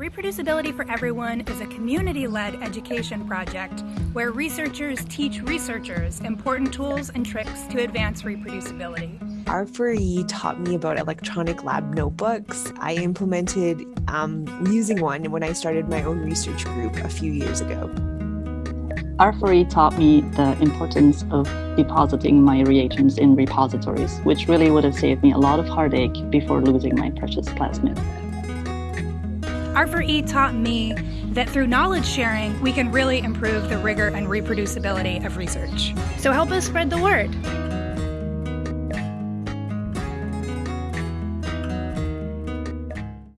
Reproducibility for Everyone is a community led education project where researchers teach researchers important tools and tricks to advance reproducibility. R4E taught me about electronic lab notebooks. I implemented um, using one when I started my own research group a few years ago. R4E taught me the importance of depositing my reagents in repositories, which really would have saved me a lot of heartache before losing my precious plasmid. R4E taught me that through knowledge sharing, we can really improve the rigor and reproducibility of research. So help us spread the word.